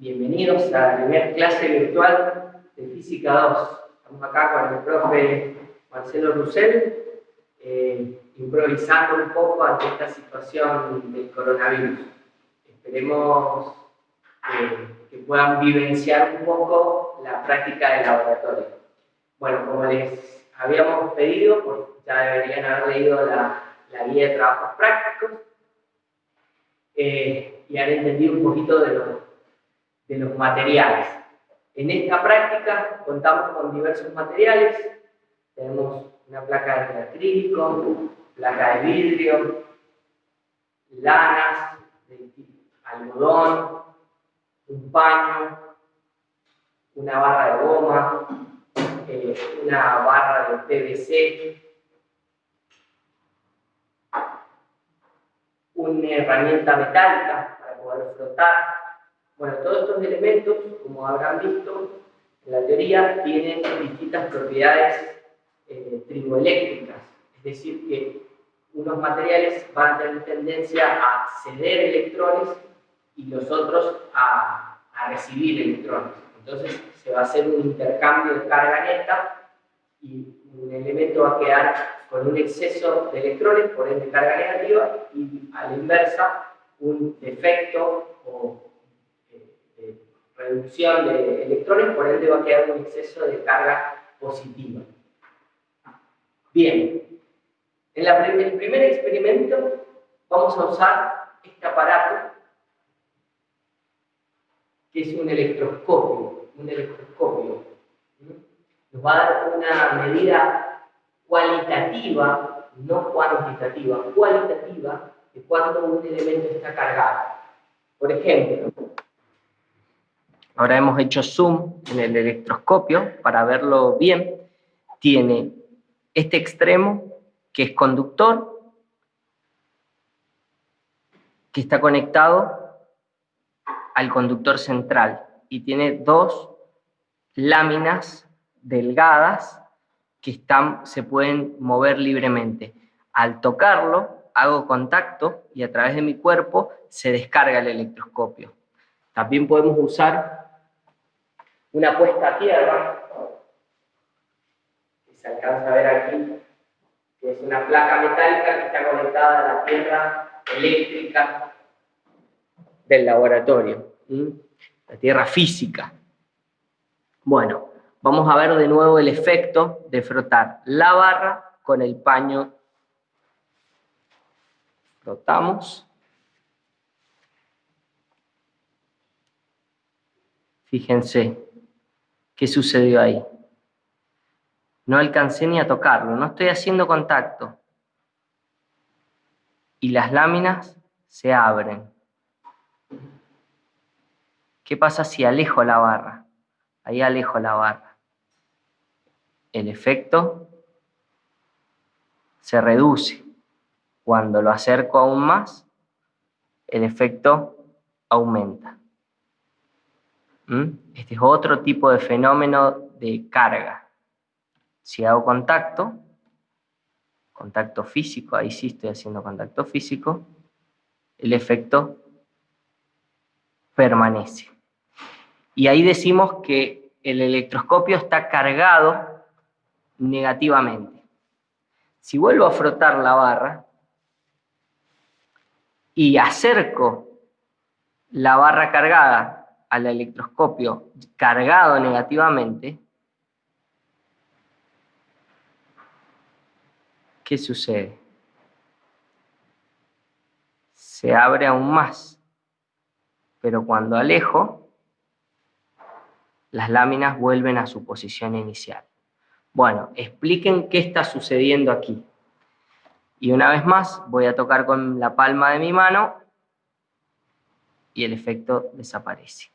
bienvenidos a la primera clase virtual de Física 2. Estamos acá con el profe Marcelo Rusell, eh, improvisando un poco ante esta situación del coronavirus. Esperemos eh, que puedan vivenciar un poco la práctica del laboratorio. Bueno, como les habíamos pedido, pues ya deberían haber leído la, la guía de trabajos prácticos eh, y han entendido un poquito de, de los materiales. En esta práctica contamos con diversos materiales. Tenemos una placa de acrílico, placa de vidrio, lanas, de algodón, un paño, una barra de goma, eh, una barra de PVC, una herramienta metálica para poder flotar. Bueno, todos estos elementos, como habrán visto, en la teoría tienen distintas propiedades eh, es decir, que unos materiales van a tener tendencia a ceder electrones y los otros a, a recibir electrones. Entonces se va a hacer un intercambio de carga neta y un elemento va a quedar con un exceso de electrones, por ende carga negativa, y a la inversa, un defecto o reducción de electrones, por ende va a quedar un exceso de carga positiva. Bien, en el primer experimento vamos a usar este aparato, que es un electroscopio, un electroscopio. Nos va a dar una medida cualitativa, no cuantitativa, cualitativa de cuando un elemento está cargado. Por ejemplo, ahora hemos hecho zoom en el electroscopio para verlo bien. Tiene este extremo que es conductor, que está conectado al conductor central y tiene dos láminas delgadas que están, se pueden mover libremente. Al tocarlo, hago contacto y a través de mi cuerpo se descarga el electroscopio. También podemos usar una puesta a tierra, que se alcanza a ver aquí, que es una placa metálica que está conectada a la tierra eléctrica del laboratorio, la tierra física. Bueno, vamos a ver de nuevo el efecto de frotar la barra con el paño. Frotamos. Fíjense qué sucedió ahí. No alcancé ni a tocarlo, no estoy haciendo contacto. Y las láminas se abren. ¿Qué pasa si alejo la barra? Ahí alejo la barra el efecto se reduce. Cuando lo acerco aún más, el efecto aumenta. ¿Mm? Este es otro tipo de fenómeno de carga. Si hago contacto, contacto físico, ahí sí estoy haciendo contacto físico, el efecto permanece. Y ahí decimos que el electroscopio está cargado negativamente. Si vuelvo a frotar la barra y acerco la barra cargada al electroscopio cargado negativamente, ¿qué sucede? Se abre aún más, pero cuando alejo, las láminas vuelven a su posición inicial. Bueno, expliquen qué está sucediendo aquí. Y una vez más voy a tocar con la palma de mi mano y el efecto desaparece.